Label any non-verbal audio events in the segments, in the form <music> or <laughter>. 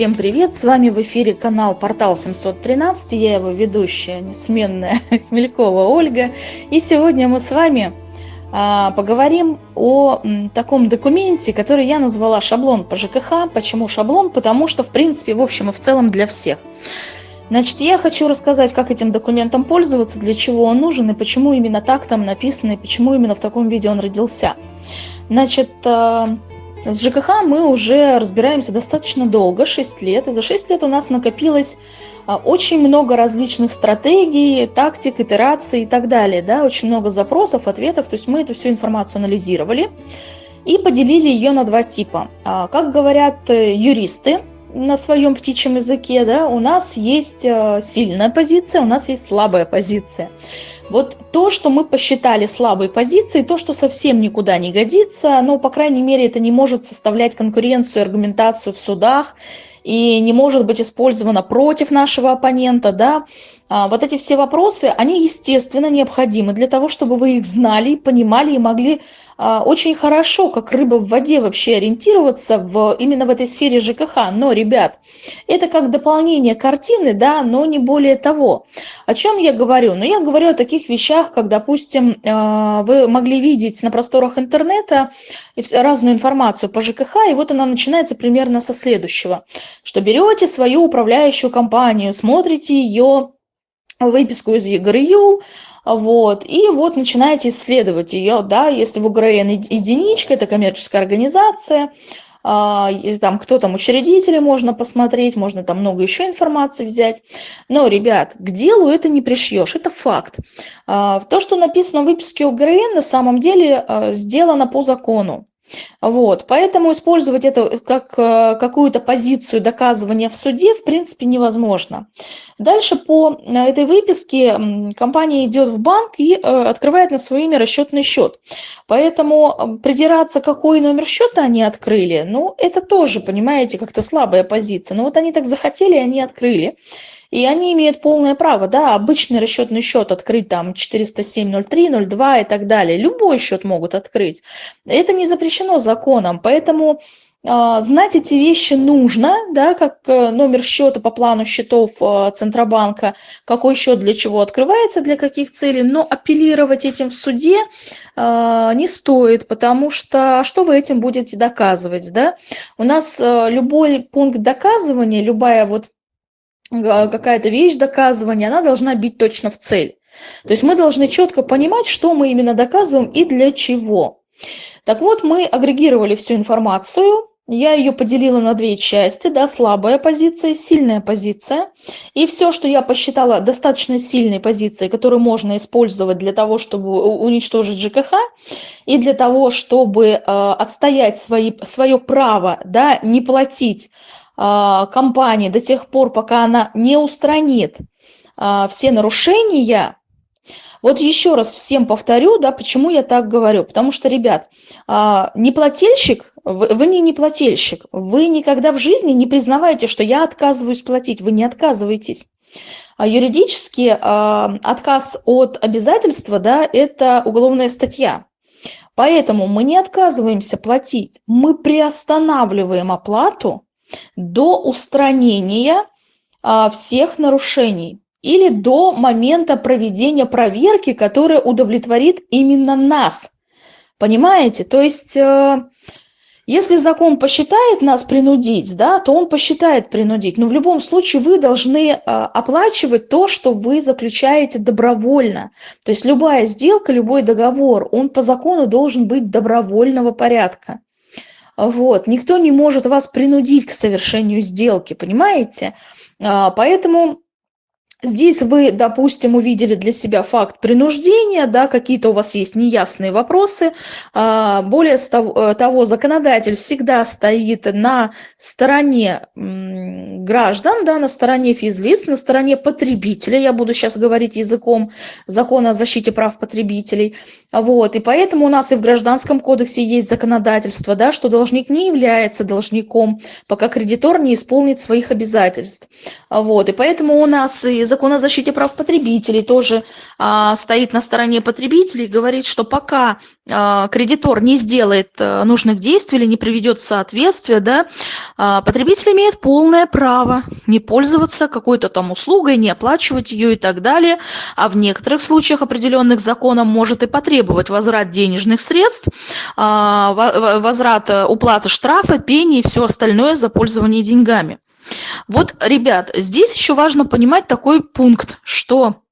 всем привет! С вами в эфире канал Портал 713, я его ведущая, несменная <laughs> Хмелькова Ольга. И сегодня мы с вами а, поговорим о таком документе, который я назвала шаблон по ЖКХ. Почему шаблон? Потому что, в принципе, в общем и в целом для всех. Значит, я хочу рассказать, как этим документом пользоваться, для чего он нужен и почему именно так там написано, и почему именно в таком виде он родился. Значит, а, с ЖКХ мы уже разбираемся достаточно долго, 6 лет, и за 6 лет у нас накопилось а, очень много различных стратегий, тактик, итераций и так далее, да, очень много запросов, ответов, то есть мы эту всю информацию анализировали и поделили ее на два типа. А, как говорят э, юристы на своем птичьем языке, да, у нас есть э, сильная позиция, у нас есть слабая позиция. Вот то, что мы посчитали слабой позицией, то, что совсем никуда не годится, ну, по крайней мере, это не может составлять конкуренцию, аргументацию в судах и не может быть использовано против нашего оппонента, да, вот эти все вопросы, они, естественно, необходимы для того, чтобы вы их знали, понимали и могли а, очень хорошо, как рыба в воде, вообще ориентироваться в, именно в этой сфере ЖКХ. Но, ребят, это как дополнение картины, да, но не более того. О чем я говорю? Ну, я говорю о таких вещах, как, допустим, а, вы могли видеть на просторах интернета разную информацию по ЖКХ, и вот она начинается примерно со следующего, что берете свою управляющую компанию, смотрите ее выписку из ЕГРЮЛ, вот, и вот начинаете исследовать ее, да, если в УГРН единичка, это коммерческая организация, а, там кто там учредители можно посмотреть, можно там много еще информации взять. Но, ребят, к делу это не пришьешь, это факт. А, то, что написано в выписке УГРН, на самом деле а, сделано по закону. Вот, поэтому использовать это как э, какую-то позицию доказывания в суде в принципе невозможно. Дальше по э, этой выписке компания идет в банк и э, открывает на свое имя расчетный счет. Поэтому придираться, какой номер счета они открыли, ну это тоже, понимаете, как-то слабая позиция. Но вот они так захотели, они открыли. И они имеют полное право, да, обычный расчетный счет открыть там 407, 03, 02 и так далее. Любой счет могут открыть. Это не запрещено законом, поэтому э, знать эти вещи нужно, да, как э, номер счета по плану счетов э, Центробанка, какой счет для чего открывается, для каких целей, но апеллировать этим в суде э, не стоит, потому что что вы этим будете доказывать, да? У нас э, любой пункт доказывания, любая вот какая-то вещь доказывания, она должна бить точно в цель. То есть мы должны четко понимать, что мы именно доказываем и для чего. Так вот, мы агрегировали всю информацию, я ее поделила на две части, да, слабая позиция, сильная позиция. И все, что я посчитала достаточно сильной позицией, которую можно использовать для того, чтобы уничтожить ЖКХ, и для того, чтобы э, отстоять свои, свое право, да, не платить компании до тех пор, пока она не устранит а, все нарушения, вот еще раз всем повторю, да, почему я так говорю. Потому что, ребят, а, неплательщик, вы не неплательщик, вы никогда в жизни не признаваете, что я отказываюсь платить, вы не отказываетесь. А юридически отказ от обязательства, да, это уголовная статья. Поэтому мы не отказываемся платить, мы приостанавливаем оплату, до устранения а, всех нарушений или до момента проведения проверки, которая удовлетворит именно нас. Понимаете? То есть, э, если закон посчитает нас принудить, да, то он посчитает принудить. Но в любом случае вы должны э, оплачивать то, что вы заключаете добровольно. То есть любая сделка, любой договор, он по закону должен быть добровольного порядка. Вот. Никто не может вас принудить к совершению сделки, понимаете? А, поэтому Здесь вы, допустим, увидели для себя факт принуждения, да, какие-то у вас есть неясные вопросы. А, более э, того, законодатель всегда стоит на стороне граждан, да, на стороне физлиц, на стороне потребителя. Я буду сейчас говорить языком закона о защите прав потребителей. Вот, и поэтому у нас и в Гражданском кодексе есть законодательство, да, что должник не является должником, пока кредитор не исполнит своих обязательств. Вот, и поэтому у нас и закон о защите прав потребителей тоже а, стоит на стороне потребителей, говорит, что пока а, кредитор не сделает а, нужных действий или не приведет в соответствие, да, а, потребитель имеет полное право не пользоваться какой-то там услугой, не оплачивать ее и так далее, а в некоторых случаях определенных законом может и потребовать возврат денежных средств, а, возврат э, уплаты штрафа, пени и все остальное за пользование деньгами. Вот, ребят, здесь еще важно понимать такой пункт, что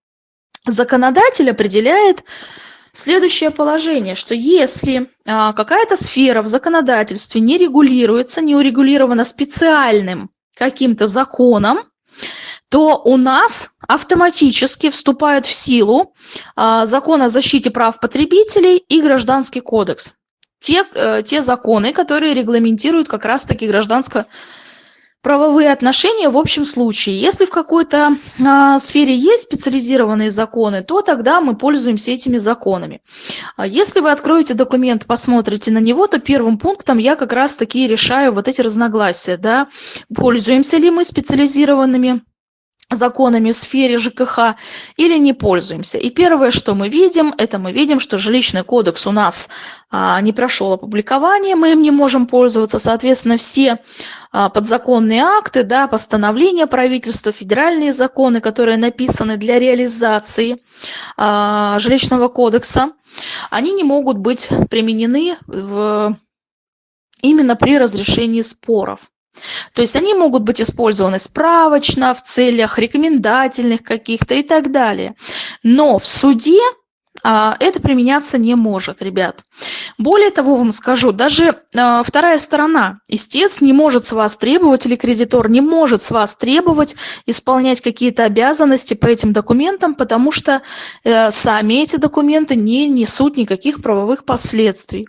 законодатель определяет следующее положение, что если а, какая-то сфера в законодательстве не регулируется, не урегулирована специальным каким-то законом, то у нас автоматически вступает в силу а, закон о защите прав потребителей и гражданский кодекс. Те, э, те законы, которые регламентируют как раз-таки гражданско правовые отношения в общем случае. Если в какой-то а, сфере есть специализированные законы, то тогда мы пользуемся этими законами. А если вы откроете документ, посмотрите на него, то первым пунктом я как раз таки решаю вот эти разногласия. Да? Пользуемся ли мы специализированными законами в сфере ЖКХ или не пользуемся. И первое, что мы видим, это мы видим, что жилищный кодекс у нас а, не прошел опубликование, мы им не можем пользоваться. Соответственно, все а, подзаконные акты, да, постановления правительства, федеральные законы, которые написаны для реализации а, жилищного кодекса, они не могут быть применены в, именно при разрешении споров. То есть они могут быть использованы справочно, в целях рекомендательных каких-то и так далее. Но в суде а, это применяться не может, ребят. Более того, вам скажу, даже а, вторая сторона, истец не может с вас требовать, или кредитор не может с вас требовать исполнять какие-то обязанности по этим документам, потому что а, сами эти документы не несут никаких правовых последствий.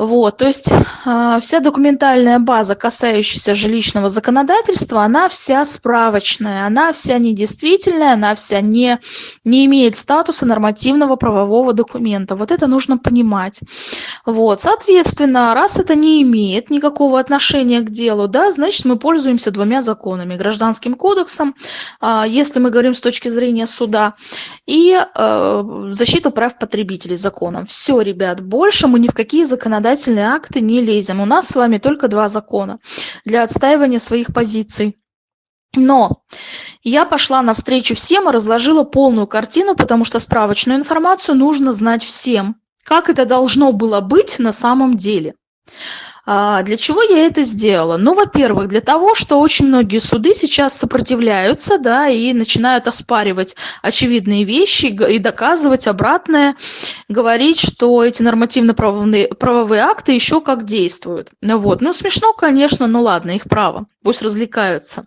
Вот, то есть э, вся документальная база, касающаяся жилищного законодательства, она вся справочная, она вся недействительная, она вся не, не имеет статуса нормативного правового документа. Вот это нужно понимать. Вот, соответственно, раз это не имеет никакого отношения к делу, да, значит мы пользуемся двумя законами. Гражданским кодексом, э, если мы говорим с точки зрения суда, и э, защита прав потребителей законом. Все, ребят, больше мы ни в какие законодательства законодательные акты не лезем. У нас с вами только два закона для отстаивания своих позиций. Но я пошла навстречу всем и разложила полную картину, потому что справочную информацию нужно знать всем. Как это должно было быть на самом деле. А, для чего я это сделала? Ну, во-первых, для того, что очень многие суды сейчас сопротивляются, да, и начинают оспаривать очевидные вещи и доказывать обратное, говорить, что эти нормативно-правовые правовые акты еще как действуют. Ну, вот. ну, смешно, конечно, но ладно, их право, пусть развлекаются.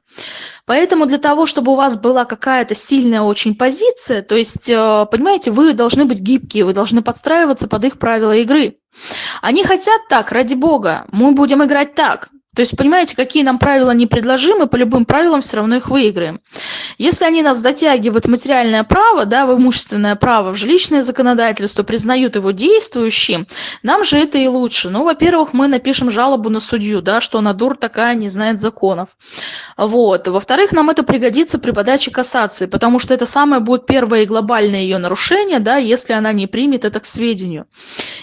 Поэтому для того, чтобы у вас была какая-то сильная очень позиция, то есть, э, понимаете, вы должны быть гибкие, вы должны подстраиваться под их правила игры. Они хотят так, ради бога, мы будем играть так. То есть, понимаете, какие нам правила не предложим, мы по любым правилам все равно их выиграем. Если они нас затягивают в материальное право, да, в имущественное право, в жилищное законодательство, признают его действующим, нам же это и лучше. Ну, во-первых, мы напишем жалобу на судью, да, что она дур такая, не знает законов. Вот. Во-вторых, нам это пригодится при подаче кассации, потому что это самое будет первое и глобальное ее нарушение, да, если она не примет это к сведению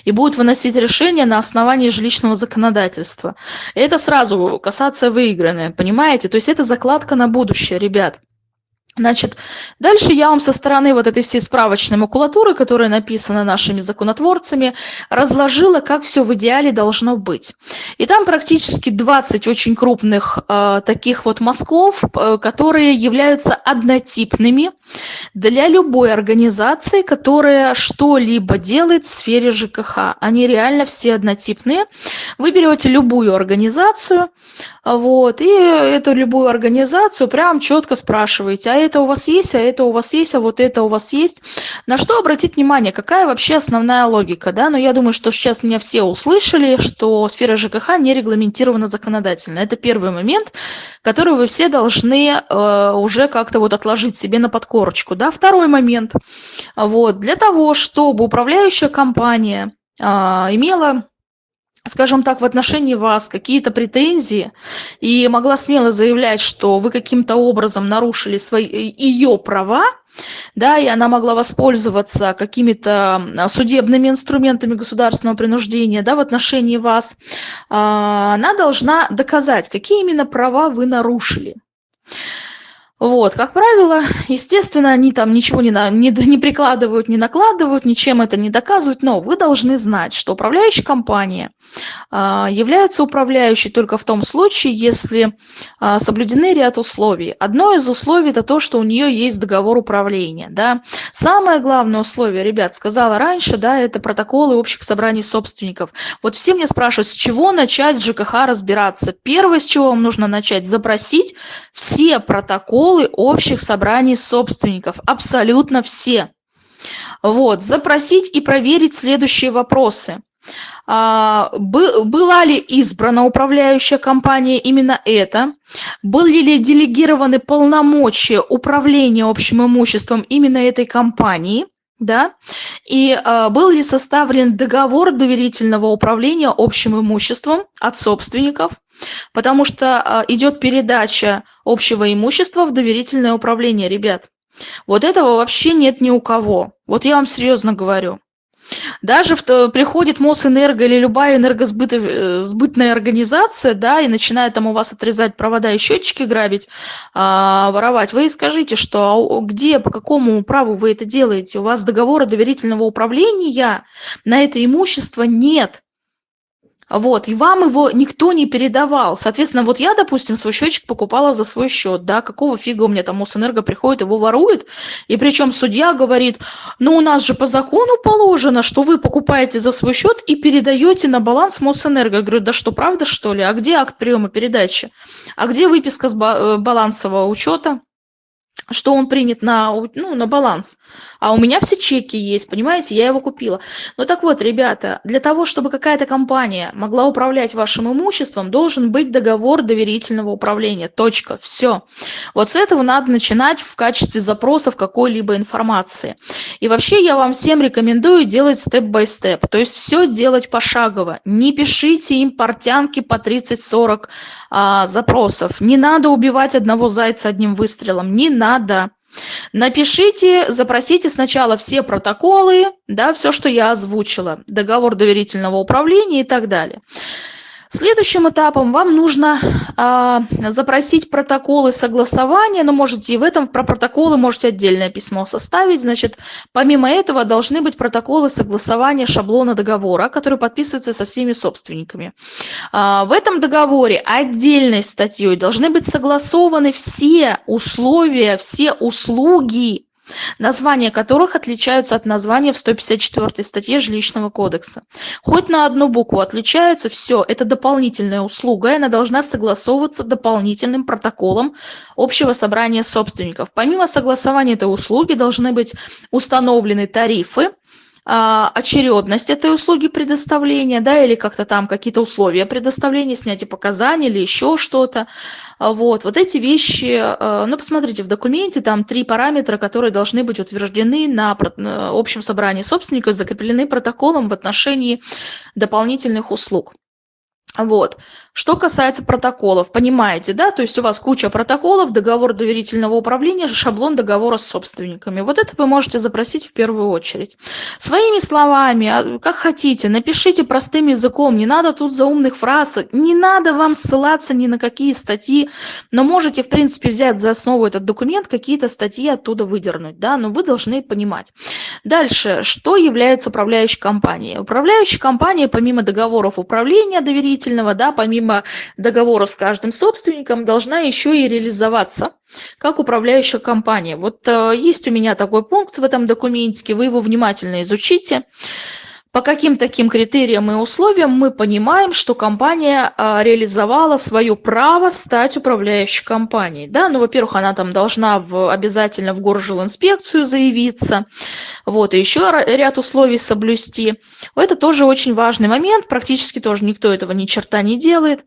и будет выносить решение на основании жилищного законодательства. Это сразу сразу касаться выигранное, понимаете? То есть это закладка на будущее, ребят. Значит, дальше я вам со стороны вот этой всей справочной макулатуры, которая написана нашими законотворцами, разложила, как все в идеале должно быть. И там практически 20 очень крупных э, таких вот мазков, э, которые являются однотипными для любой организации, которая что-либо делает в сфере ЖКХ. Они реально все однотипные. Вы берете любую организацию, вот, и эту любую организацию прям четко спрашиваете, а это у вас есть, а это у вас есть, а вот это у вас есть. На что обратить внимание, какая вообще основная логика, да? Но ну, я думаю, что сейчас меня все услышали, что сфера ЖКХ не регламентирована законодательно. Это первый момент, который вы все должны э, уже как-то вот отложить себе на подкорочку, да? Второй момент, вот, для того, чтобы управляющая компания э, имела скажем так, в отношении вас какие-то претензии и могла смело заявлять, что вы каким-то образом нарушили свои, ее права, да, и она могла воспользоваться какими-то судебными инструментами государственного принуждения, да, в отношении вас, а, она должна доказать, какие именно права вы нарушили. Вот, как правило, естественно, они там ничего не, на, не, не прикладывают, не накладывают, ничем это не доказывают, но вы должны знать, что управляющая компания а, является управляющей только в том случае, если а, соблюдены ряд условий. Одно из условий – это то, что у нее есть договор управления. Да? Самое главное условие, ребят, сказала раньше, да, это протоколы общих собраний собственников. Вот все мне спрашивают, с чего начать в ЖКХ разбираться. Первое, с чего вам нужно начать – запросить все протоколы, протоколы общих собраний собственников, абсолютно все. Вот, запросить и проверить следующие вопросы. А, была ли избрана управляющая компания именно это? Были ли делегированы полномочия управления общим имуществом именно этой компании? Да? И а, был ли составлен договор доверительного управления общим имуществом от собственников? Потому что а, идет передача общего имущества в доверительное управление, ребят. Вот этого вообще нет ни у кого. Вот я вам серьезно говорю. Даже в, приходит Мосэнерго или любая энергосбытная э, организация, да, и начинает там у вас отрезать провода и счетчики грабить, а, воровать, вы скажите, что а где, по какому праву вы это делаете? У вас договора доверительного управления на это имущество нет. Вот, и вам его никто не передавал. Соответственно, вот я, допустим, свой счетчик покупала за свой счет, да, какого фига у меня там Мосэнерго приходит, его ворует, и причем судья говорит, ну у нас же по закону положено, что вы покупаете за свой счет и передаете на баланс Мосэнерго. Я говорю, да что, правда что ли? А где акт приема передачи? А где выписка с э, балансового учета? что он принят на, ну, на баланс. А у меня все чеки есть, понимаете, я его купила. Ну так вот, ребята, для того, чтобы какая-то компания могла управлять вашим имуществом, должен быть договор доверительного управления. Точка. Все. Вот с этого надо начинать в качестве запросов какой-либо информации. И вообще я вам всем рекомендую делать степ-бай-степ. То есть все делать пошагово. Не пишите им портянки по 30-40 а, запросов. Не надо убивать одного зайца одним выстрелом. Не надо. Напишите, запросите сначала все протоколы, да, все, что я озвучила, договор доверительного управления и так далее. Следующим этапом вам нужно а, запросить протоколы согласования, но можете и в этом про протоколы можете отдельное письмо составить. Значит, помимо этого должны быть протоколы согласования шаблона договора, который подписывается со всеми собственниками. А, в этом договоре отдельной статьей должны быть согласованы все условия, все услуги, названия которых отличаются от названия в 154 статье Жилищного кодекса. Хоть на одну букву отличаются, все, это дополнительная услуга, и она должна согласовываться дополнительным протоколом общего собрания собственников. Помимо согласования этой услуги должны быть установлены тарифы, очередность этой услуги предоставления, да, или как-то там какие-то условия предоставления, снятия показаний или еще что-то. А, вот, вот эти вещи, а, ну, посмотрите, в документе там три параметра, которые должны быть утверждены на общем собрании собственников, закреплены протоколом в отношении дополнительных услуг. Вот. Что касается протоколов, понимаете, да, то есть у вас куча протоколов, договор доверительного управления, шаблон договора с собственниками. Вот это вы можете запросить в первую очередь. Своими словами, а, как хотите, напишите простым языком, не надо тут заумных фраз, не надо вам ссылаться ни на какие статьи, но можете, в принципе, взять за основу этот документ, какие-то статьи оттуда выдернуть, да, но вы должны понимать. Дальше, что является управляющей компанией? Управляющая компания, помимо договоров управления доверительного, да, помимо помимо договоров с каждым собственником, должна еще и реализоваться как управляющая компания. Вот э, есть у меня такой пункт в этом документике, вы его внимательно изучите. По каким таким критериям и условиям мы понимаем, что компания а, реализовала свое право стать управляющей компанией? Да, ну, во-первых, она там должна в, обязательно в горжилинспекцию заявиться, вот, и еще ряд условий соблюсти. Это тоже очень важный момент, практически тоже никто этого ни черта не делает.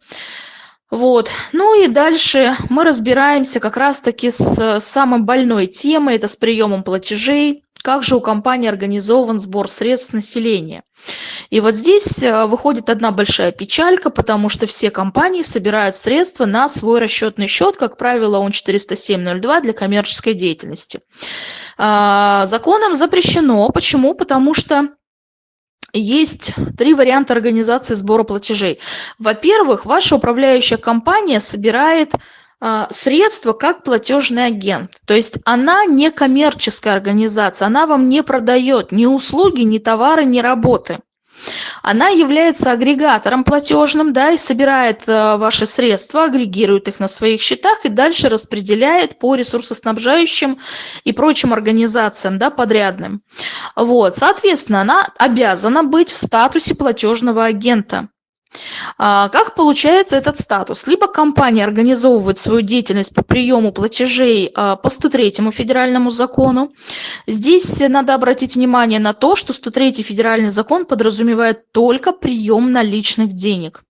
Вот. Ну и дальше мы разбираемся как раз-таки с самой больной темой, это с приемом платежей, как же у компании организован сбор средств населения. И вот здесь э, выходит одна большая печалька, потому что все компании собирают средства на свой расчетный счет, как правило, он 407.02 для коммерческой деятельности. А, законом запрещено. Почему? Потому что есть три варианта организации сбора платежей. Во-первых, ваша управляющая компания собирает а, средства как платежный агент. То есть она не коммерческая организация, она вам не продает ни услуги, ни товары, ни работы. Она является агрегатором платежным, да, и собирает э, ваши средства, агрегирует их на своих счетах и дальше распределяет по ресурсоснабжающим и прочим организациям, да, подрядным. Вот, соответственно, она обязана быть в статусе платежного агента. А, как получается этот статус? Либо компания организовывает свою деятельность по приему платежей а, по 103 федеральному закону. Здесь надо обратить внимание на то, что 103 федеральный закон подразумевает только прием наличных денег.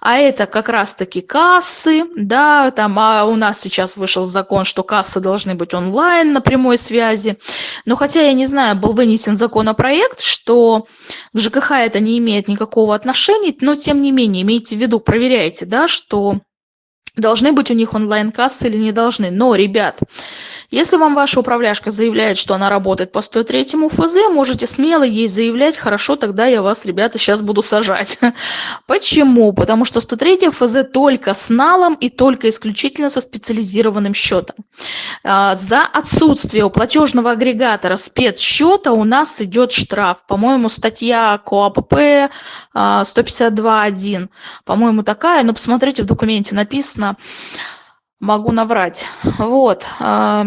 А это как раз-таки кассы, да, там а у нас сейчас вышел закон, что кассы должны быть онлайн на прямой связи. Но хотя я не знаю, был вынесен законопроект, что к ЖКХ это не имеет никакого отношения, но тем не менее, имейте в виду, проверяйте, да, что должны быть у них онлайн-кассы или не должны. Но, ребят, если вам ваша управляшка заявляет, что она работает по 103 ФЗ, можете смело ей заявлять, хорошо, тогда я вас, ребята, сейчас буду сажать. <laughs> Почему? Потому что 103 ФЗ только с налом и только исключительно со специализированным счетом. А, за отсутствие у платежного агрегатора спецсчета у нас идет штраф. По-моему, статья КОАПП 152.1, а, по-моему, такая, но посмотрите, в документе написано, могу наврать. Вот. А,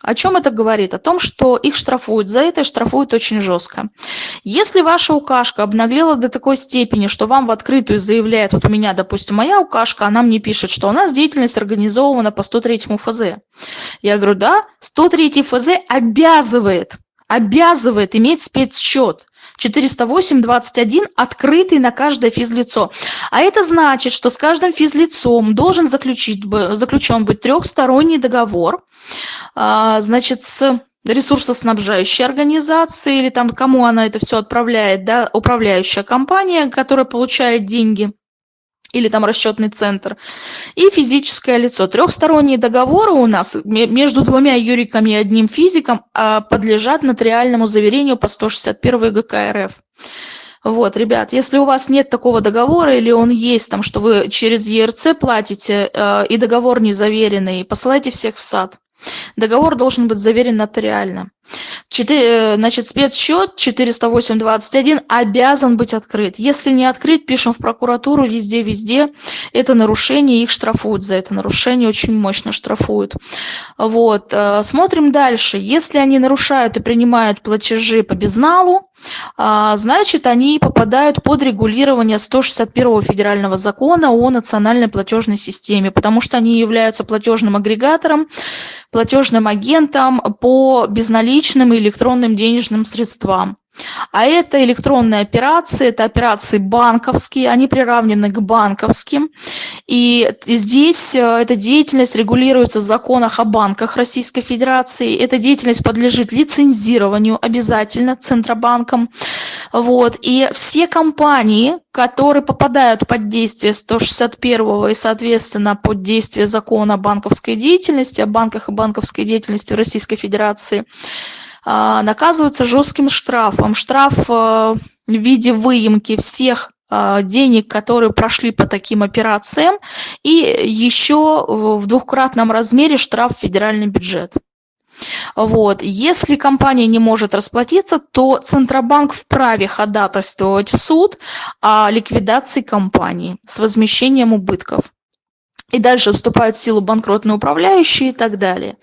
о чем это говорит? О том, что их штрафуют. За это штрафуют очень жестко. Если ваша укашка обнаглела до такой степени, что вам в открытую заявляет, вот у меня, допустим, моя укашка, она мне пишет, что у нас деятельность организована по 103 ФЗ. Я говорю, да, 103 ФЗ обязывает, обязывает иметь спецсчет. 408.21 открытый на каждое физлицо. А это значит, что с каждым физлицом должен заключить, заключен быть трехсторонний договор, а, значит, с ресурсоснабжающей организацией или там кому она это все отправляет, да, управляющая компания, которая получает деньги – или там расчетный центр, и физическое лицо. Трехсторонние договоры у нас между двумя юриками и одним физиком а, подлежат нотариальному заверению по 161 ГК РФ. Вот, ребят, если у вас нет такого договора или он есть, там, что вы через ЕРЦ платите, э, и договор не заверенный, посылайте всех в сад. Договор должен быть заверен нотариально. 4, э, значит, спецсчет 408.21 обязан быть открыт. Если не открыт, пишем в прокуратуру, везде-везде. Это нарушение, их штрафуют за это нарушение, очень мощно штрафуют. Вот. Э, смотрим дальше. Если они нарушают и принимают платежи по безналу, значит, они попадают под регулирование 161 федерального закона о национальной платежной системе, потому что они являются платежным агрегатором, платежным агентом по безналичным и электронным денежным средствам. А это электронные операции, это операции банковские, они приравнены к банковским. И здесь э, эта деятельность регулируется в законах о банках Российской Федерации. Эта деятельность подлежит лицензированию обязательно Центробанком. Вот. И все компании, которые попадают под действие 161 и, соответственно, под действие закона о банковской деятельности, о банках и банковской деятельности в Российской Федерации, наказываются жестким штрафом. Штраф э, в виде выемки всех а, денег, которые прошли по таким операциям, и еще в двухкратном размере штраф в федеральный бюджет. Вот. Если компания не может расплатиться, то Центробанк вправе ходатайствовать в суд о ликвидации компании с возмещением убытков и дальше вступают в силу банкротные управляющие и так далее.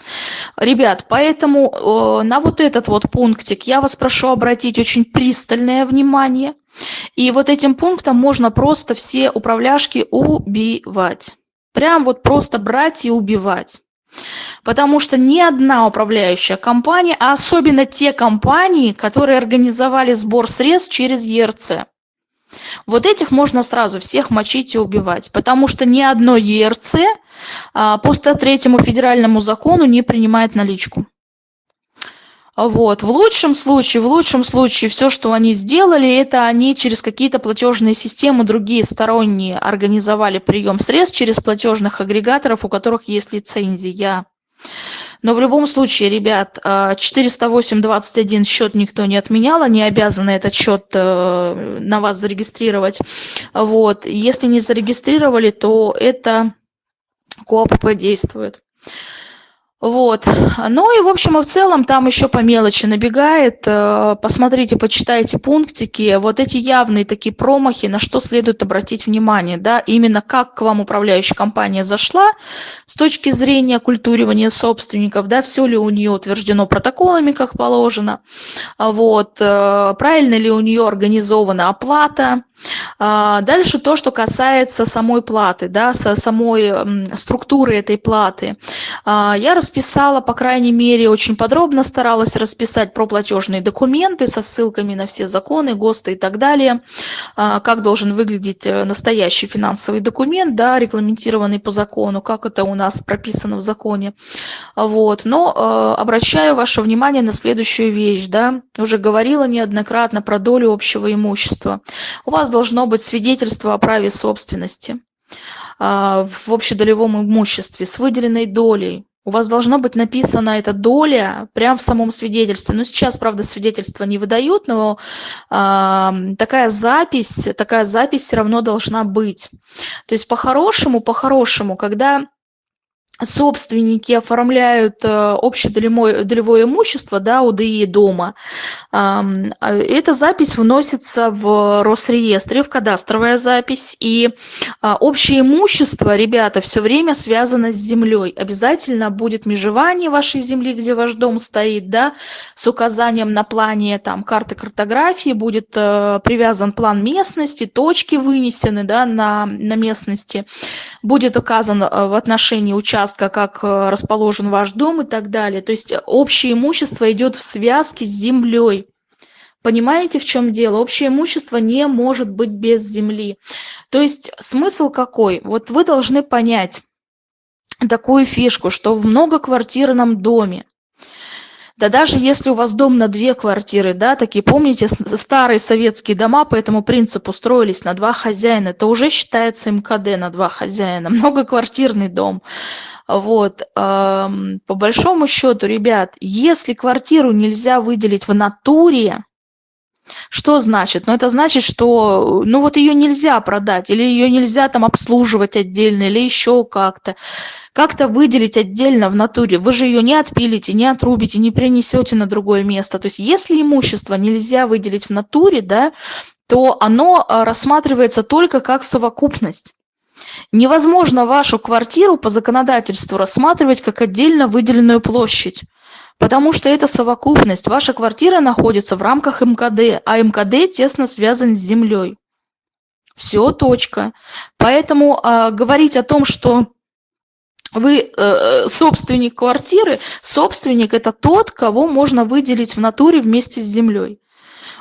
Ребят, поэтому э, на вот этот вот пунктик я вас прошу обратить очень пристальное внимание. И вот этим пунктом можно просто все управляшки убивать. Прям вот просто брать и убивать. Потому что ни одна управляющая компания, а особенно те компании, которые организовали сбор средств через ЕРЦ, вот этих можно сразу всех мочить и убивать, потому что ни одно ЕРЦ а, по 103 федеральному закону не принимает наличку. Вот. В лучшем случае, в лучшем случае, все, что они сделали, это они через какие-то платежные системы, другие сторонние, организовали прием средств через платежных агрегаторов, у которых есть лицензия. Но в любом случае, ребят, 408.21 а, счет никто не отменял, они обязаны этот счет э, на вас зарегистрировать. Вот. Если не зарегистрировали, то это КОАПП действует. Вот. Ну и, в общем и в целом, там еще по мелочи набегает. Э, посмотрите, почитайте пунктики. Вот эти явные такие промахи, на что следует обратить внимание. Да? Именно как к вам управляющая компания зашла с точки зрения культуривания собственников, да, все ли у нее утверждено протоколами, как положено. Вот. Э, правильно ли у нее организована оплата дальше то, что касается самой платы, да, самой структуры этой платы. А, я расписала, по крайней мере, очень подробно старалась расписать про платежные документы со ссылками на все законы, ГОСТы и так далее, а, как должен выглядеть э, настоящий финансовый документ, да, регламентированный по закону, как это у нас прописано в законе. Вот. Но э, обращаю ваше внимание на следующую вещь, да, уже говорила неоднократно про долю общего имущества. У вас должно быть свидетельство о праве собственности а, в общедолевом имуществе с выделенной долей. У вас должно быть написана эта доля прямо в самом свидетельстве. Ну, сейчас, правда, свидетельства не выдают, но э, такая запись, такая запись все равно должна быть. То есть по-хорошему, по-хорошему, когда собственники оформляют э, общедолевое долевое имущество, да, УДИ дома, а, эта запись вносится в Росреестре, в кадастровая запись, и а, общее имущество, ребята, все время связано с землей. Обязательно будет межевание вашей земли, где ваш дом стоит, да, с указанием на плане там карты картографии, будет э, привязан план местности, точки вынесены, да, на, на местности, будет указан э, в отношении участка участка, как э, расположен ваш дом и так далее. То есть общее имущество идет в связке с землей. Понимаете, в чем дело? Общее имущество не может быть без земли. То есть смысл какой? Вот вы должны понять такую фишку, что в многоквартирном доме да даже если у вас дом на две квартиры, да, такие, помните, старые советские дома по этому принципу строились на два хозяина, это уже считается МКД на два хозяина, <laughs> многоквартирный дом. Вот, по большому счету, ребят, если квартиру нельзя выделить в натуре, что значит? Ну, это значит, что, ну, вот ее нельзя продать, или ее нельзя там обслуживать отдельно, или еще как-то. Как-то выделить отдельно в натуре. Вы же ее не отпилите, не отрубите, не принесете на другое место. То есть, если имущество нельзя выделить в натуре, да, то оно а, рассматривается только как совокупность. Невозможно вашу квартиру по законодательству рассматривать как отдельно выделенную площадь, потому что это совокупность. Ваша квартира находится в рамках МКД, а МКД тесно связан с землей. Все, точка. Поэтому э, говорить о том, что вы э, э, собственник квартиры, собственник – это тот, кого можно выделить в натуре вместе с землей.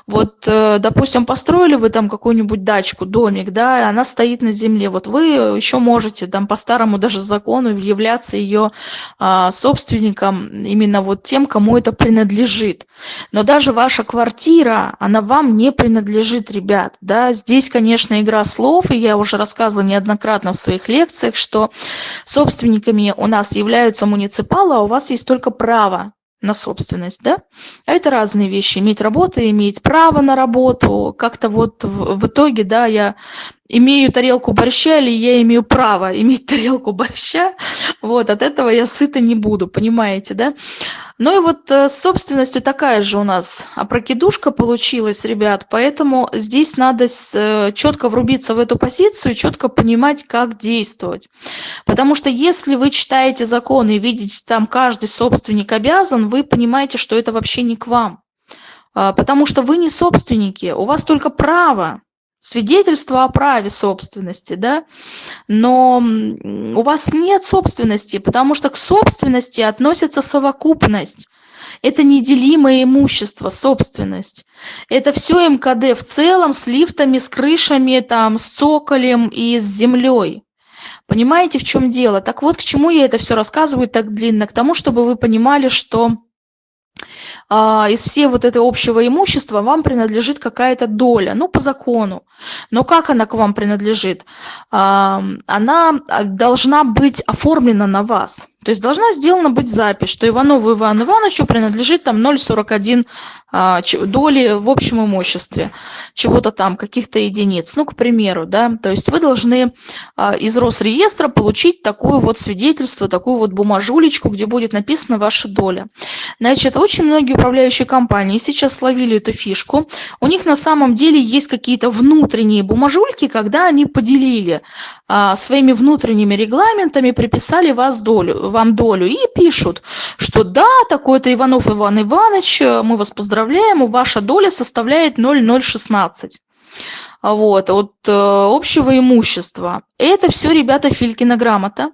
Вот, э, допустим, построили вы там какую-нибудь дачку, домик, да, и она стоит на земле. Вот вы еще можете там по старому даже закону являться ее а, собственником, именно вот тем, кому это принадлежит. Но даже ваша квартира, она вам не принадлежит, ребят, да. Здесь, конечно, игра слов, и я уже рассказывала неоднократно в своих лекциях, что собственниками у нас являются муниципалы, а у вас есть только право на собственность, да? А это разные вещи. Иметь работу, иметь право на работу. Как-то вот в, в итоге, да, я имею тарелку борща или я имею право иметь <laughs> тарелку борща, вот, от этого я сыта не буду, понимаете, да? Ну и вот э, с собственностью такая же у нас опрокидушка получилась, ребят, поэтому здесь надо э, четко врубиться в эту позицию, четко понимать, как действовать. Потому что если вы читаете законы и видите, там каждый собственник обязан, вы понимаете, что это вообще не к вам. А, потому что вы не собственники, у вас только право свидетельство о праве собственности, да, но у вас нет собственности, потому что к собственности относится совокупность. Это неделимое имущество, собственность. Это все МКД в целом с лифтами, с крышами, там, с цоколем и с землей. Понимаете, в чем дело? Так вот, к чему я это все рассказываю так длинно? К тому, чтобы вы понимали, что из всей вот этого общего имущества вам принадлежит какая-то доля, ну, по закону. Но как она к вам принадлежит? А, она должна быть оформлена на вас. То есть должна сделана быть запись, что Иванову Ивану Ивановичу принадлежит там 0,41 а, доли в общем имуществе, чего-то там, каких-то единиц, ну, к примеру, да. То есть вы должны а, из Росреестра получить такое вот свидетельство, такую вот бумажулечку, где будет написана ваша доля. Значит, очень многие управляющие компании сейчас словили эту фишку. У них на самом деле есть какие-то внутренние бумажульки, когда они поделили а, своими внутренними регламентами, приписали вас долю, вам долю и пишут, что да, такой-то Иванов Иван Иванович, мы вас поздравляем, ваша доля составляет 0,016 вот, от э, общего имущества. Это все, ребята, Филькина грамота,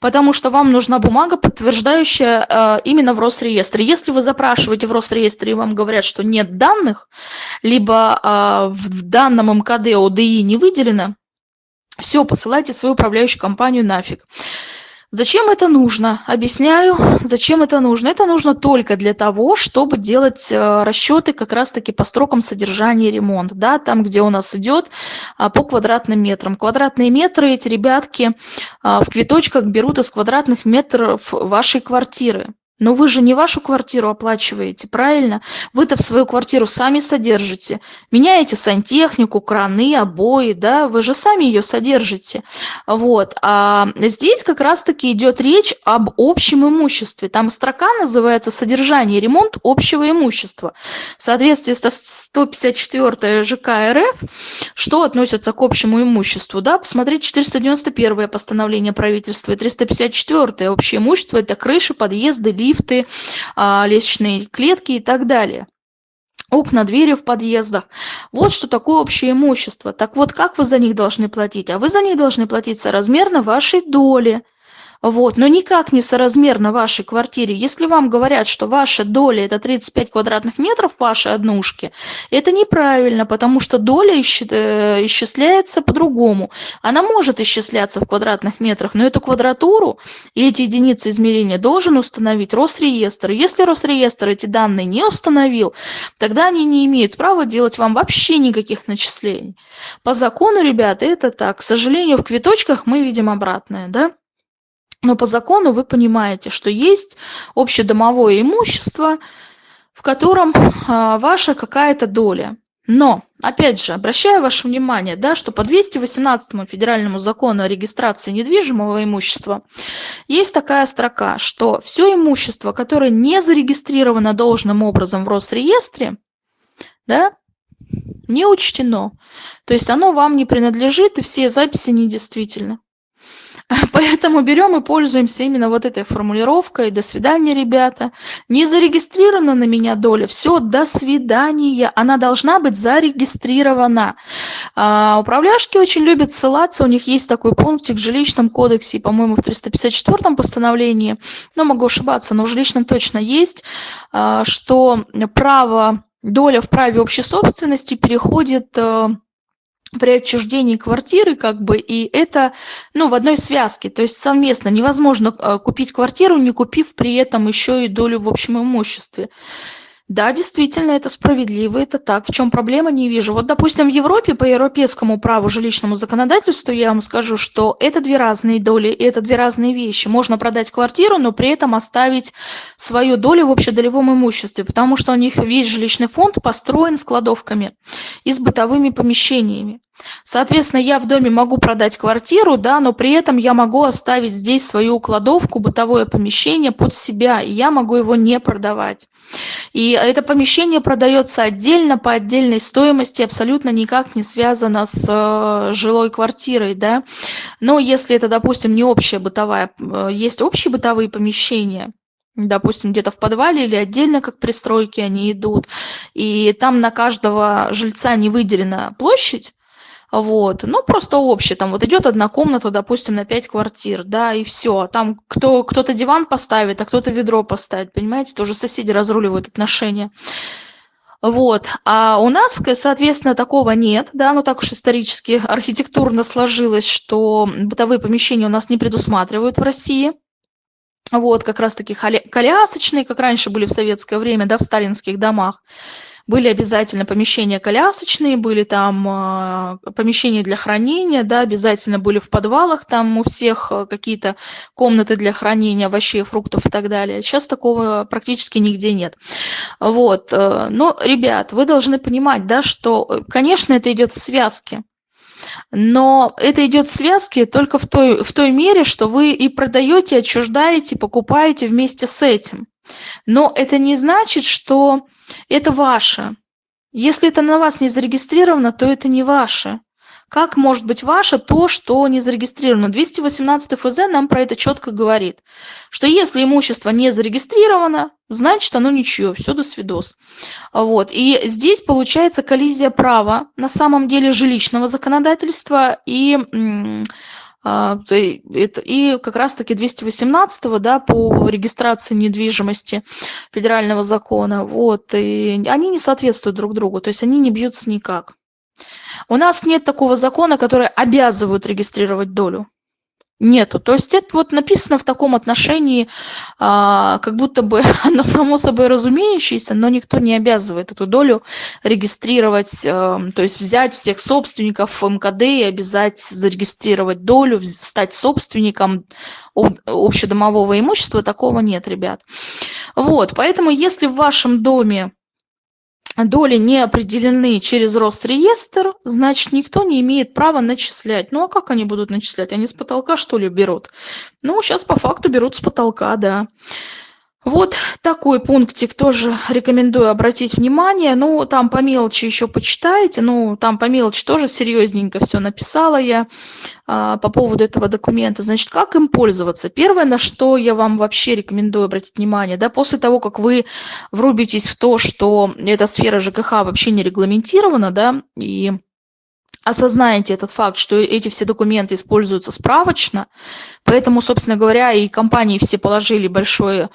потому что вам нужна бумага, подтверждающая э, именно в Росреестре. Если вы запрашиваете в Росреестре и вам говорят, что нет данных, либо э, в данном МКД ОДИ не выделено, все, посылайте свою управляющую компанию нафиг. Зачем это нужно? Объясняю, зачем это нужно. Это нужно только для того, чтобы делать э, расчеты как раз-таки по строкам содержания ремонт. Да, там, где у нас идет а, по квадратным метрам. Квадратные метры эти ребятки а, в квиточках берут из квадратных метров вашей квартиры. Но вы же не вашу квартиру оплачиваете, правильно? Вы-то в свою квартиру сами содержите. Меняете сантехнику, краны, обои, да, вы же сами ее содержите. Вот. А здесь как раз-таки идет речь об общем имуществе. Там строка называется «Содержание и ремонт общего имущества». В соответствии с 154 ЖК РФ, что относится к общему имуществу, да, посмотрите 491 постановление правительства и 354 общее имущество – это крыши, подъезды, лифты, а, лестничные клетки и так далее окна, двери в подъездах. Вот что такое общее имущество. Так вот, как вы за них должны платить? А вы за них должны платить соразмерно вашей доли. Вот, но никак не соразмерно вашей квартире. Если вам говорят, что ваша доля это 35 квадратных метров вашей однушки, это неправильно, потому что доля э, исчисляется по-другому. Она может исчисляться в квадратных метрах, но эту квадратуру и эти единицы измерения должен установить Росреестр. Если Росреестр эти данные не установил, тогда они не имеют права делать вам вообще никаких начислений. По закону, ребята, это так. К сожалению, в квиточках мы видим обратное, да? Но по закону вы понимаете, что есть общедомовое имущество, в котором а, ваша какая-то доля. Но, опять же, обращаю ваше внимание, да, что по 218 федеральному закону о регистрации недвижимого имущества есть такая строка, что все имущество, которое не зарегистрировано должным образом в Росреестре, да, не учтено. То есть оно вам не принадлежит, и все записи недействительны. <laughs> Поэтому берем и пользуемся именно вот этой формулировкой. До свидания, ребята. Не зарегистрирована на меня доля. Все, до свидания. Она должна быть зарегистрирована. А, управляшки очень любят ссылаться. У них есть такой пунктик в жилищном кодексе, по-моему, в 354 постановлении. Но могу ошибаться, но в жилищном точно есть, а, что право, доля в праве общей собственности переходит э, при отчуждении квартиры, как бы, и это, ну, в одной связке, то есть совместно. Невозможно э, купить квартиру, не купив при этом еще и долю в общем имуществе. Да, действительно, это справедливо, это так. В чем проблема, не вижу. Вот, допустим, в Европе по европейскому праву жилищному законодательству я вам скажу, что это две разные доли, и это две разные вещи. Можно продать квартиру, но при этом оставить свою долю в общедолевом имуществе, потому что у них весь жилищный фонд построен складовками и с бытовыми помещениями. Соответственно, я в доме могу продать квартиру, да, но при этом я могу оставить здесь свою кладовку, бытовое помещение под себя, и я могу его не продавать. И это помещение продается отдельно, по отдельной стоимости, абсолютно никак не связано с э, жилой квартирой, да. Но если это, допустим, не общая бытовая, э, есть общие бытовые помещения, допустим, где-то в подвале или отдельно, как пристройки они идут, и там на каждого жильца не выделена площадь, вот, ну, просто общее, там вот идет одна комната, допустим, на пять квартир, да, и все, там кто, кто-то диван поставит, а кто-то ведро поставит, понимаете, тоже соседи разруливают отношения. Вот, а у нас, соответственно, такого нет, да, ну так уж исторически, архитектурно сложилось, что бытовые помещения у нас не предусматривают в России, вот, как раз-таки колясочные, как раньше были в советское время, да, в сталинских домах. Были обязательно помещения колясочные, были там э, помещения для хранения, да, обязательно были в подвалах, там у всех э, какие-то комнаты для хранения овощей, фруктов и так далее. Сейчас такого практически нигде нет. Вот. Э, но, ребят, вы должны понимать, да, что, конечно, это идет в связке. Но это идет в связке только в той, в той мере, что вы и продаете, отчуждаете, покупаете вместе с этим. Но это не значит, что это ваше. Если это на вас не зарегистрировано, то это не ваше. Как может быть ваше то, что не зарегистрировано? 218 ФЗ нам про это четко говорит, что если имущество не зарегистрировано, значит оно ничье, все до свидос. Вот. И здесь получается коллизия права, на самом деле жилищного законодательства и и как раз-таки 218 да, по регистрации недвижимости федерального закона, вот, и они не соответствуют друг другу, то есть они не бьются никак. У нас нет такого закона, который обязывает регистрировать долю. Нету. То есть это вот написано в таком отношении, а, как будто бы <laughs> оно само собой разумеющееся, но никто не обязывает эту долю регистрировать, а, то есть взять всех собственников МКД и обязать зарегистрировать долю, стать собственником общедомового имущества, такого нет, ребят. Вот, поэтому если в вашем доме доли не определены через Росреестр, значит, никто не имеет права начислять. Ну, а как они будут начислять? Они с потолка, что ли, берут? Ну, сейчас по факту берут с потолка, да. Вот такой пунктик тоже рекомендую обратить внимание. Ну, там по мелочи еще почитайте. Ну, там по мелочи тоже серьезненько все написала я а, по поводу этого документа. Значит, как им пользоваться? Первое, на что я вам вообще рекомендую обратить внимание, да, после того, как вы врубитесь в то, что эта сфера ЖКХ вообще не регламентирована, да, и осознаете этот факт, что эти все документы используются справочно, поэтому, собственно говоря, и компании все положили большое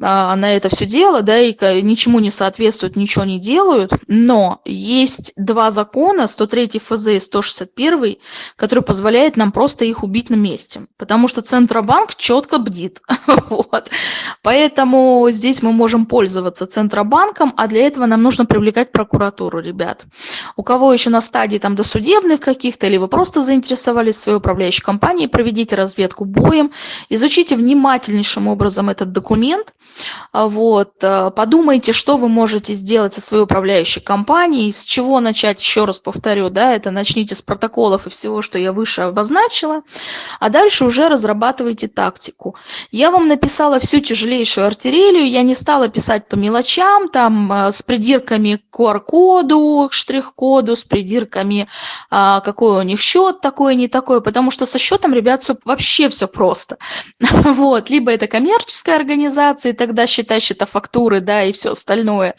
а, на это все дело, да, и ничему не соответствуют, ничего не делают, но есть два закона, 103 ФЗ и 161, которые позволяют нам просто их убить на месте, потому что Центробанк четко бдит, <laughs> вот. Поэтому здесь мы можем пользоваться Центробанком, а для этого нам нужно привлекать прокуратуру, ребят. У кого еще на стадии там досудебных каких-то, или вы просто заинтересовались своей управляющей компанией, проведите разведку боем, изучите внимательнейшим образом этот документ, вот. Э, подумайте, что вы можете сделать со своей управляющей компанией, с чего начать, еще раз повторю, да, это начните с протоколов и всего, что я выше обозначила, а дальше уже разрабатывайте тактику. Я вам написала всю тяжелейшую артиллерию, я не стала писать по мелочам, там, э, с придирками к QR-коду, к штрих-коду, с придирками, а, какой у них счет такой, не такой, потому что со счетом, ребят, все, вообще все просто. <laughs> Вот, либо это коммерческая организация, тогда считай счетофактуры, да, и все остальное.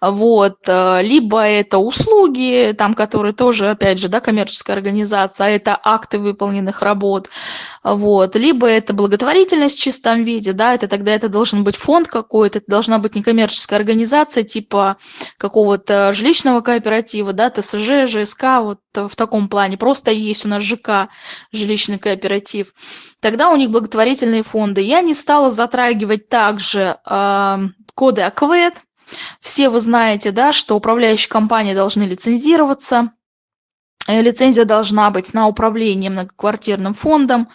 Вот. Э, либо это услуги, там, которые тоже, опять же, да, коммерческая организация, а это акты выполненных работ. Вот. Либо это благотворительность в чистом виде, да, это тогда это должен быть фонд какой-то, это должна быть некоммерческая организация типа какого-то жилищного кооператива, да, ТСЖ, ЖСК, вот в таком плане. Просто есть у нас ЖК, жилищный кооператив. Тогда у них благотворительные фонды. Я не стала затрагивать также э, коды АКВЭД. Все вы знаете, да, что управляющие компании должны лицензироваться. Э, лицензия должна быть на управление многоквартирным фондом.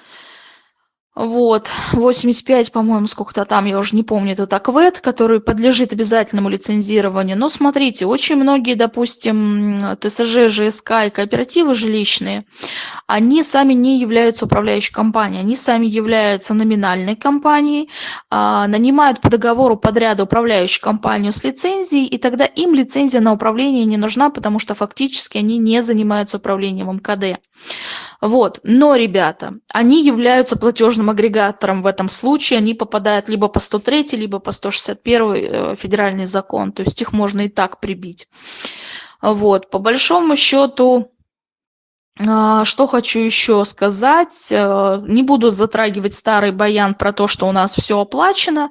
Вот, 85, по-моему, сколько-то там, я уже не помню, это АКВЭД, который подлежит обязательному лицензированию. Но смотрите, очень многие, допустим, ТСЖ, ЖСК и кооперативы жилищные, они сами не являются управляющей компанией, они сами являются номинальной компанией, а, нанимают по договору подряда управляющую компанию с лицензией, и тогда им лицензия на управление не нужна, потому что фактически они не занимаются управлением МКД. Вот. Но, ребята, они являются платежным агрегатором в этом случае. Они попадают либо по 103, либо по 161 э, федеральный закон. То есть их можно и так прибить. Вот. По большому счету, а, что хочу еще сказать, э, не буду затрагивать старый баян про то, что у нас все оплачено.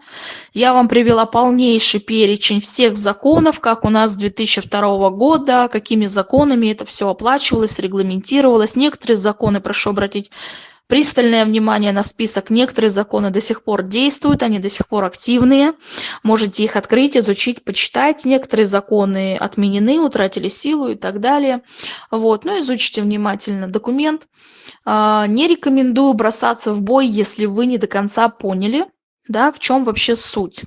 Я вам привела полнейший перечень всех законов, как у нас с 2002 года, какими законами это все оплачивалось, регламентировалось. Некоторые законы, прошу обратить пристальное внимание на список. Некоторые законы до сих пор действуют, они до сих пор активные. Можете их открыть, изучить, почитать. Некоторые законы отменены, утратили силу и так далее. Вот, ну изучите внимательно документ. А, не рекомендую бросаться в бой, если вы не до конца поняли, да, в чем вообще суть.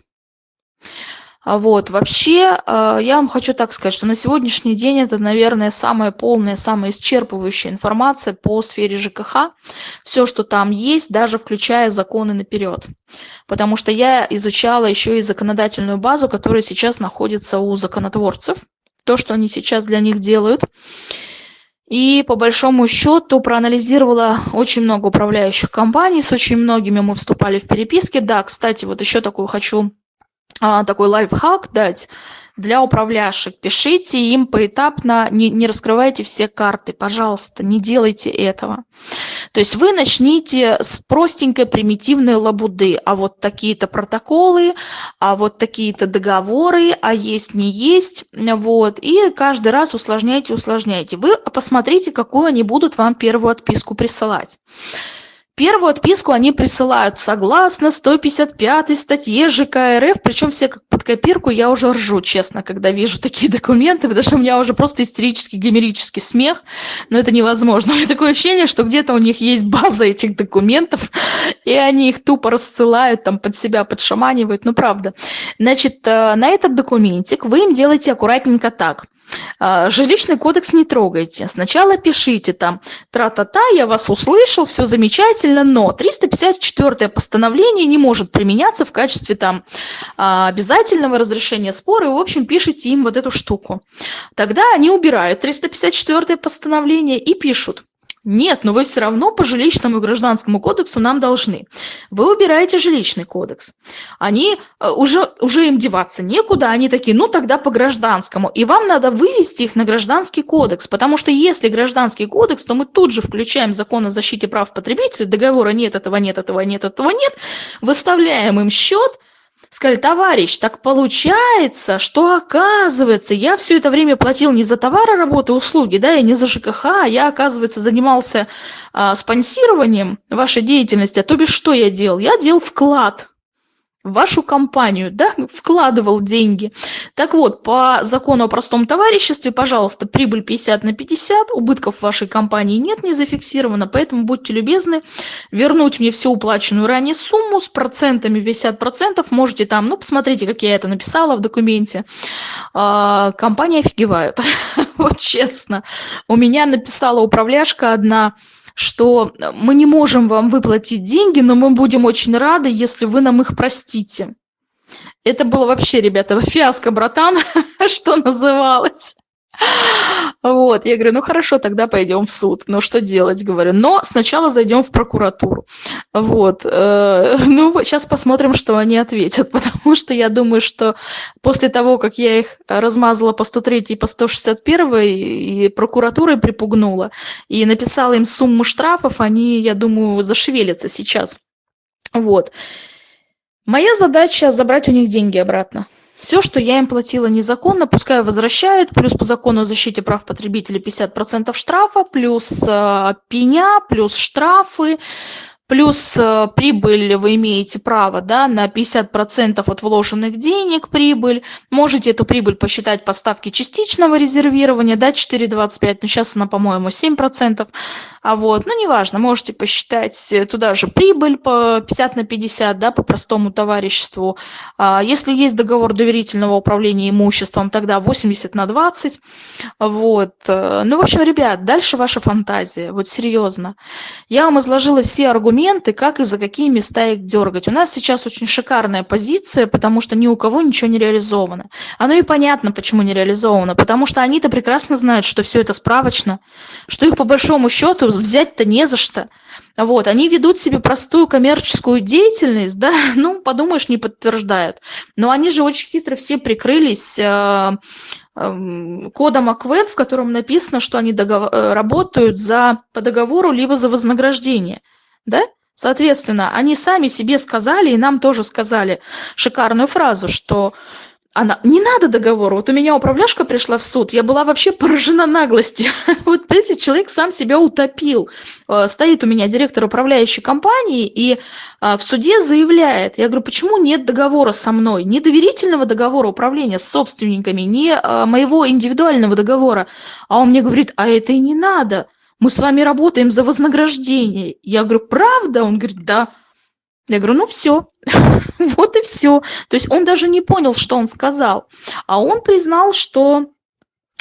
А вот, вообще, а, я вам хочу так сказать, что на сегодняшний день это, наверное, самая полная, самая исчерпывающая информация по сфере ЖКХ. Все, что там есть, даже включая законы наперед. Потому что я изучала еще и законодательную базу, которая сейчас находится у законотворцев. То, что они сейчас для них делают. И по большому счету проанализировала очень много управляющих компаний, с очень многими мы вступали в переписки. Да, кстати, вот еще такую хочу такой лайфхак дать для управляющих. Пишите им поэтапно, не, не раскрывайте все карты, пожалуйста, не делайте этого. То есть вы начните с простенькой примитивной лабуды, а вот такие-то протоколы, а вот такие-то договоры, а есть, не есть, вот, и каждый раз усложняйте, усложняйте. Вы посмотрите, какую они будут вам первую отписку присылать. Первую отписку они присылают согласно 155 статье ЖК РФ, причем все как под копирку, я уже ржу, честно, когда вижу такие <laughs> документы, потому что у меня уже просто истерический гомерический смех, но это невозможно. <laughs> У меня такое ощущение, что где-то у них есть база этих документов, и они их тупо рассылают, там под себя подшаманивают, ну правда. Значит, э, на этот документик вы им делаете аккуратненько так. А, жилищный кодекс не трогайте. Сначала пишите там тра-та-та, я вас услышал, все замечательно, но 354 постановление не может применяться в качестве там а, обязательного разрешения спора, и, в общем, пишите им вот эту штуку. Тогда они убирают 354 постановление и пишут нет, но вы все равно по жилищному и гражданскому кодексу нам должны. Вы убираете жилищный кодекс. Они э, уже, уже им деваться некуда, они такие, ну тогда по гражданскому. И вам надо вывести их на гражданский кодекс, потому что если гражданский кодекс, то мы тут же включаем закон о защите прав потребителей, договора нет, этого нет, этого нет, этого нет, выставляем им счет, сказали, товарищ, так получается, что оказывается, я все это время платил не за товары, работы, услуги, да, и не за ЖКХ, а я, оказывается, занимался а, спонсированием вашей деятельности, а то бишь что я делал? Я делал вклад в вашу компанию, да, вкладывал деньги. Так вот, по закону о простом товариществе, пожалуйста, прибыль 50 на 50, убытков в вашей компании нет, не зафиксировано, поэтому будьте любезны вернуть мне всю уплаченную ранее сумму с процентами 50%, можете там, ну, посмотрите, как я это написала в документе. А, компания офигевает, <laughs> вот честно. У меня написала управляшка одна, что мы не можем вам выплатить деньги, но мы будем очень рады, если вы нам их простите. Это было вообще, ребята, <laughs> фиаско, братан, <laughs> что называлось. Вот, я говорю, ну хорошо, тогда пойдем в суд. Ну что делать, говорю. Но сначала зайдем в прокуратуру. Вот, э, <laughs> ну сейчас посмотрим, что они ответят, <laughs> потому что я думаю, что после того, как я их размазала по 103 и по 161 и прокуратурой припугнула, и написала им сумму штрафов, они, я думаю, зашевелятся сейчас. Вот. Моя задача забрать у них деньги обратно. Все, что я им платила незаконно, пускай возвращают, плюс по закону о защите прав потребителей 50% штрафа, плюс э, пеня, плюс штрафы, Плюс э, прибыль вы имеете право да, на 50% от вложенных денег прибыль. Можете эту прибыль посчитать по ставке частичного резервирования, да, 4,25, но сейчас она, по-моему, 7%. А вот, ну, неважно, можете посчитать э, туда же прибыль по 50 на 50, да, по простому товариществу. А если есть договор доверительного управления имуществом, тогда 80 на 20. Вот. Э, ну, в общем, ребят, дальше ваша фантазия, вот серьезно. Я вам изложила все аргументы, аргументы, как и за какие места их дергать. У нас сейчас очень шикарная позиция, потому что ни у кого ничего не реализовано. Оно и понятно, почему не реализовано, потому что они-то прекрасно знают, что все это справочно, что их по большому счету взять-то не за что. Вот, они ведут себе простую коммерческую деятельность, да, <laughs> ну, подумаешь, не подтверждают. Но они же очень хитро все прикрылись э, э, кодом АКВЭД, в котором написано, что они договор, э, работают за, по договору либо за вознаграждение да? Соответственно, они сами себе сказали, и нам тоже сказали шикарную фразу, что она, не надо договора. Вот у меня управляшка пришла в суд, я была вообще поражена наглостью. <laughs> Вот этот человек сам себя утопил. Э, стоит у меня директор управляющей компании и э, в суде заявляет, я говорю, почему нет договора со мной, ни доверительного договора управления с собственниками, ни э, моего индивидуального договора. А он мне говорит, а это и не надо, мы с вами работаем за вознаграждение. Я говорю, правда? Он говорит, да. Я говорю, ну все, <laughs> вот и все. То есть он даже не понял, что он сказал. А он признал, что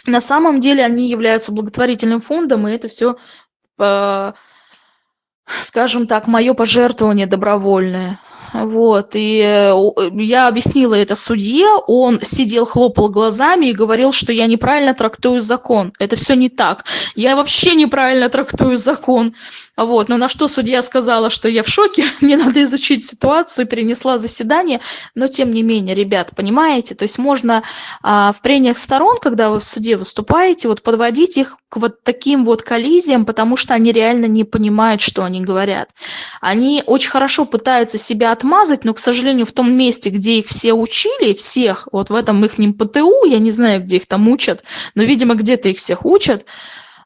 на самом деле они являются благотворительным фондом, и это все, э, скажем так, мое пожертвование добровольное. Вот, и э, я объяснила это судье, он сидел, хлопал глазами и говорил, что я неправильно трактую закон. Это все не так. Я вообще неправильно трактую закон. Вот, но на что судья сказала, что я в шоке, <laughs> мне надо изучить ситуацию, перенесла заседание, но тем не менее, ребят, понимаете, то есть можно а, в прениях сторон, когда вы в суде выступаете, вот подводить их к вот таким вот коллизиям, потому что они реально не понимают, что они говорят. Они очень хорошо пытаются себя отмазать, но, к сожалению, в том месте, где их все учили, всех, вот в этом их ПТУ, я не знаю, где их там учат, но, видимо, где-то их всех учат,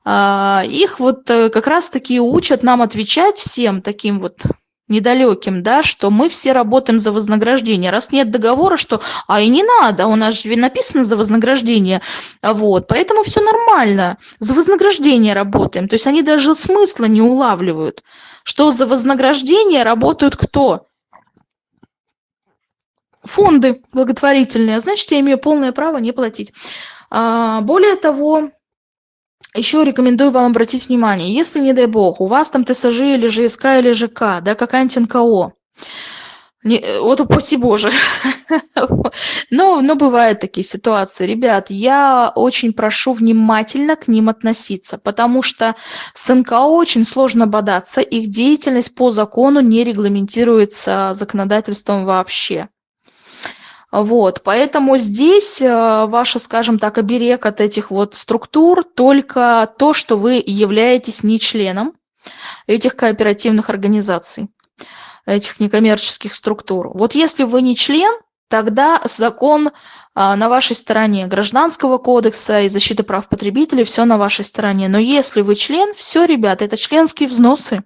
а, их вот э, как раз-таки учат нам отвечать всем таким вот недалеким, да, что мы все работаем за вознаграждение. Раз нет договора, что, а и не надо, у нас же написано за вознаграждение, вот, поэтому все нормально, за вознаграждение работаем. То есть они даже смысла не улавливают, что за вознаграждение работают кто? Фонды благотворительные, значит, я имею полное право не платить. А, более того, еще рекомендую вам обратить внимание, если, не дай бог, у вас там ТСЖ или ЖСК или ЖК, да, какая-нибудь НКО, не, вот упаси Боже. <laughs> но, но бывают такие ситуации. Ребят, я очень прошу внимательно к ним относиться, потому что с НКО очень сложно бодаться, их деятельность по закону не регламентируется законодательством вообще. Вот, поэтому здесь э, ваша, скажем так, оберег от этих вот структур только то, что вы являетесь не членом этих кооперативных организаций, этих некоммерческих структур. Вот если вы не член, тогда закон а, на вашей стороне гражданского кодекса и защиты прав потребителей, все на вашей стороне. Но если вы член, все, ребята, это членские взносы.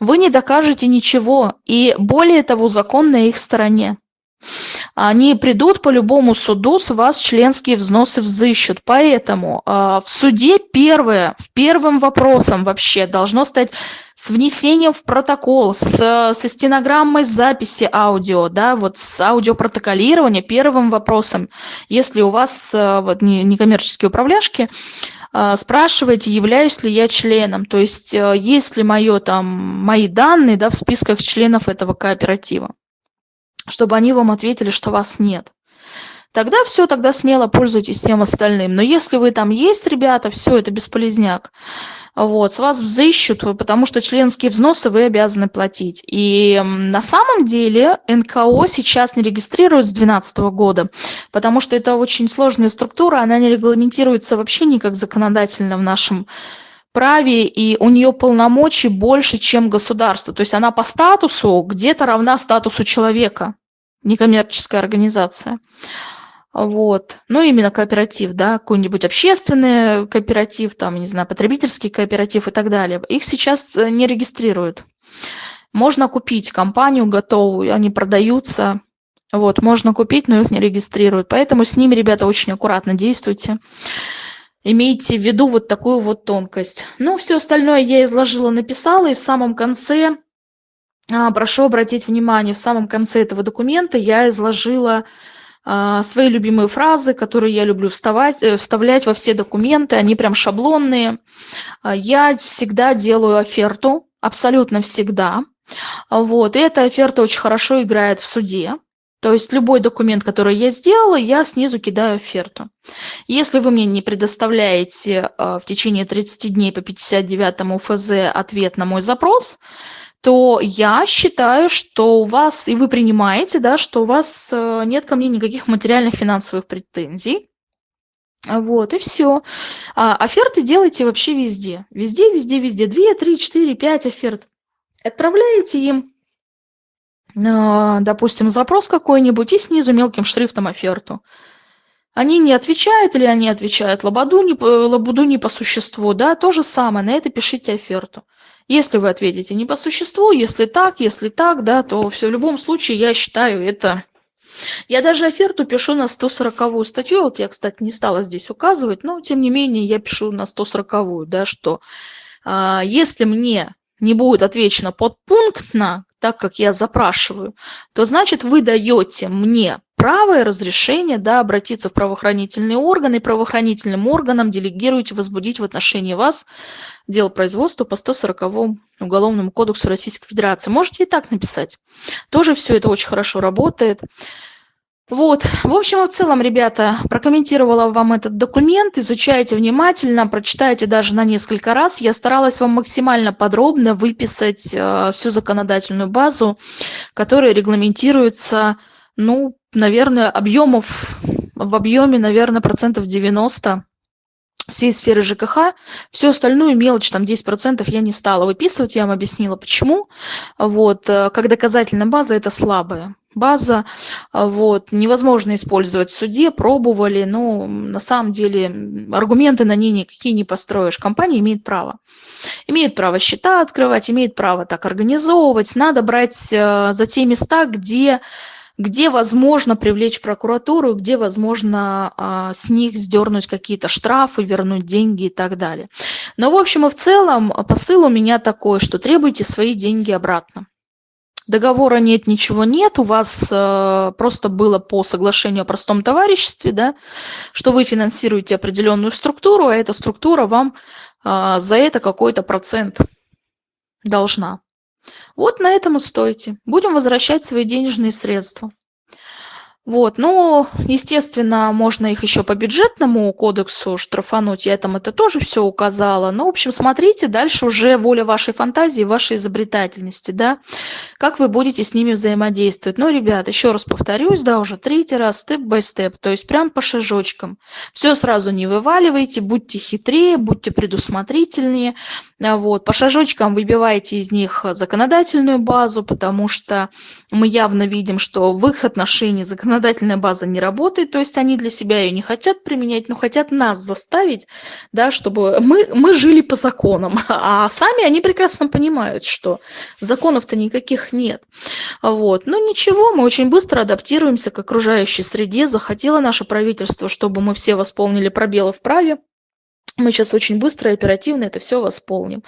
Вы не докажете ничего, и более того, закон на их стороне они придут по любому суду, с вас членские взносы взыщут. Поэтому э, в суде первое, в первым вопросом вообще должно стать с внесением в протокол, с, со стенограммой записи аудио, да, вот с аудиопротоколирования первым вопросом, если у вас э, вот, некоммерческие управляшки, э, спрашиваете, являюсь ли я членом, то есть есть ли мое, там, мои данные да, в списках членов этого кооператива чтобы они вам ответили, что вас нет. Тогда все, тогда смело пользуйтесь всем остальным. Но если вы там есть, ребята, все, это бесполезняк. Вот, с вас взыщут, потому что членские взносы вы обязаны платить. И на самом деле НКО сейчас не регистрируют с 2012 года, потому что это очень сложная структура, она не регламентируется вообще никак законодательно в нашем праве, и у нее полномочий больше, чем государство. То есть она по статусу где-то равна статусу человека, некоммерческая организация. Вот. Ну, именно кооператив, да, какой-нибудь общественный кооператив, там, не знаю, потребительский кооператив и так далее. Их сейчас э, не регистрируют. Можно купить компанию готовую, они продаются. Вот, можно купить, но их не регистрируют. Поэтому с ними, ребята, очень аккуратно действуйте имейте в виду вот такую вот тонкость. Ну, все остальное я изложила, написала, и в самом конце, а, прошу обратить внимание, в самом конце этого документа я изложила а, свои любимые фразы, которые я люблю вставать, э, вставлять во все документы, они прям шаблонные. А, я всегда делаю оферту, абсолютно всегда. Вот, и эта оферта очень хорошо играет в суде. То есть любой документ, который я сделала, я снизу кидаю оферту. Если вы мне не предоставляете э, в течение 30 дней по 59 ФЗ ответ на мой запрос, то я считаю, что у вас, и вы принимаете, да, что у вас э, нет ко мне никаких материальных финансовых претензий. Вот, и все. А оферты делайте вообще везде. Везде, везде, везде. Две, три, четыре, пять оферт. Отправляете им допустим, запрос какой-нибудь и снизу мелким шрифтом оферту. Они не отвечают или они отвечают лабуду не, лабуду не по существу, да, то же самое, на это пишите оферту. Если вы ответите не по существу, если так, если так, да, то все, в любом случае я считаю это... Я даже оферту пишу на 140 статью, вот я, кстати, не стала здесь указывать, но тем не менее я пишу на 140, да, что а, если мне не будет отвечено подпунктно, так как я запрашиваю, то значит вы даете мне право и разрешение да, обратиться в правоохранительные органы и правоохранительным органам делегируете возбудить в отношении вас дело производства по 140 Уголовному кодексу Российской Федерации. Можете и так написать. Тоже все это очень хорошо работает. Вот, в общем в целом, ребята, прокомментировала вам этот документ, изучайте внимательно, прочитайте даже на несколько раз. Я старалась вам максимально подробно выписать э, всю законодательную базу, которая регламентируется, ну, наверное, объемов, в объеме, наверное, процентов 90 всей сферы ЖКХ. Всю остальную мелочь, там 10% я не стала выписывать, я вам объяснила почему. Вот, э, как доказательная база это слабая база, вот, невозможно использовать в суде, пробовали, но на самом деле аргументы на ней никакие не построишь. Компания имеет право. Имеет право счета открывать, имеет право так организовывать. Надо брать э, за те места, где где возможно привлечь прокуратуру, где возможно а, с них сдернуть какие-то штрафы, вернуть деньги и так далее. Но в общем и в целом посыл у меня такой, что требуйте свои деньги обратно. Договора нет, ничего нет, у вас э, просто было по соглашению о простом товариществе, да, что вы финансируете определенную структуру, а эта структура вам э, за это какой-то процент должна. Вот на этом и стойте. Будем возвращать свои денежные средства. Вот, ну, естественно, можно их еще по бюджетному кодексу штрафануть, я там это тоже все указала. Ну, в общем, смотрите, дальше уже воля вашей фантазии, вашей изобретательности, да, как вы будете с ними взаимодействовать. Ну, ребят, еще раз повторюсь, да, уже третий раз, степ-бай-степ, то есть прям по шажочкам. Все сразу не вываливайте, будьте хитрее, будьте предусмотрительнее, вот, по шажочкам выбивайте из них законодательную базу, потому что мы явно видим, что в их отношении законодательная база не работает, то есть они для себя ее не хотят применять, но хотят нас заставить, да, чтобы мы, мы жили по законам, <laughs> а сами они прекрасно понимают, что законов-то никаких нет. Вот. Но ничего, мы очень быстро адаптируемся к окружающей среде, захотело наше правительство, чтобы мы все восполнили пробелы в праве, мы сейчас очень быстро и оперативно это все восполним.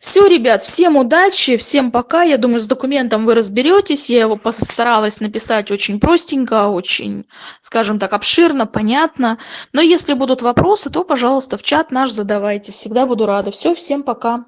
Все, ребят, всем удачи, всем пока. Я думаю, с документом вы разберетесь. Я его постаралась написать очень простенько, очень, скажем так, обширно, понятно. Но если будут вопросы, то, пожалуйста, в чат наш задавайте. Всегда буду рада. Все, всем пока.